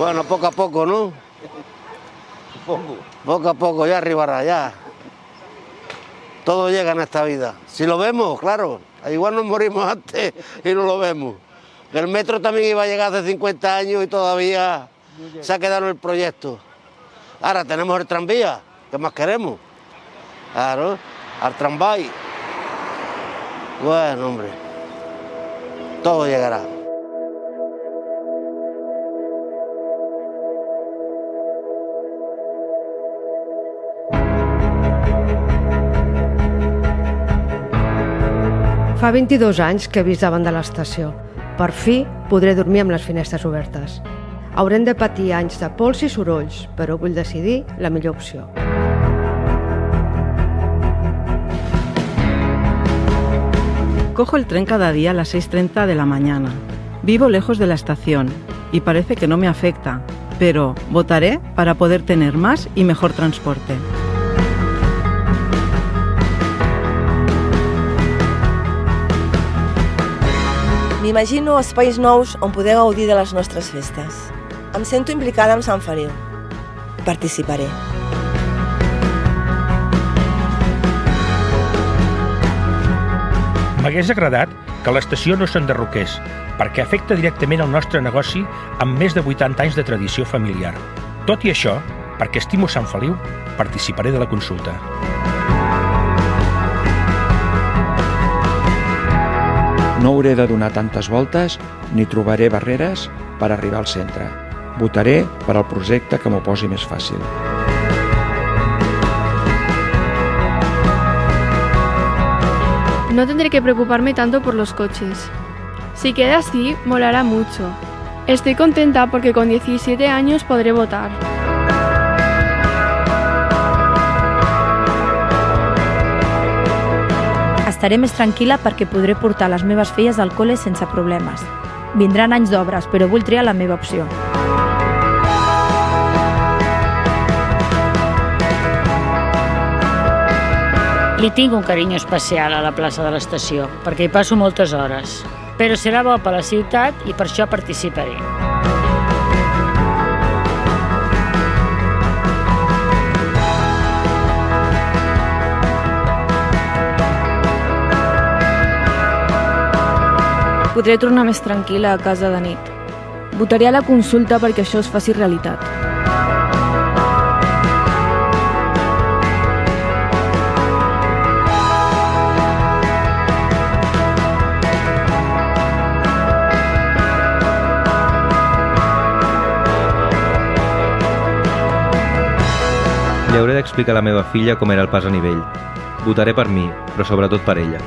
Bueno, poco a poco, ¿no? Poco a poco, ya arribará, ya. Todo llega en esta vida. Si lo vemos, claro. Igual nos morimos antes y no lo vemos. El metro también iba a llegar hace 50 años y todavía se ha quedado en el proyecto. Ahora tenemos el tranvía, ¿qué más queremos? Claro, al tranvía. Bueno, hombre, todo llegará. Fa 22 anys que he vist davant de l'estació. Per fi podré dormir amb les finestres obertes. Haurem de patir anys de pols i sorolls, però vull decidir la millor opció. Cojo el tren cada día a las 6.30 de la mañana. Vivo lejos de la estación y parece que no me afecta, pero votaré para poder tener más y mejor transporte. M'imagino espais nous on poder gaudir de les nostres festes. Em sento implicada amb Sant Feliu. Participaré. M'hagués agradat que l'estació no s'enderroqués, perquè afecta directament el nostre negoci amb més de 80 anys de tradició familiar. Tot i això, perquè estimo Sant Feliu, participaré de la consulta. No hauré de donar tantes voltes ni trobaré barreres per arribar al centre. Votaré per al projecte que m'ho posi més fàcil. No tendré que preocuparme tanto por los coches. Si queda así, molará mucho. Estoy contenta porque con 17 años podré votar. Estaré més tranquil·la perquè podré portar les meves filles al col·le sense problemes. Vindran anys d'obres, però vull triar la meva opció. Li tinc un carinyo especial a la plaça de l'estació, perquè hi passo moltes hores. Però serà bo per la ciutat i per això participaré. Podré tornar més tranquil·la a casa de nit. Votaré a la consulta perquè això es faci realitat. Li hauré d'explicar a la meva filla com era el pas a nivell. Votaré per mi, però sobretot per ella.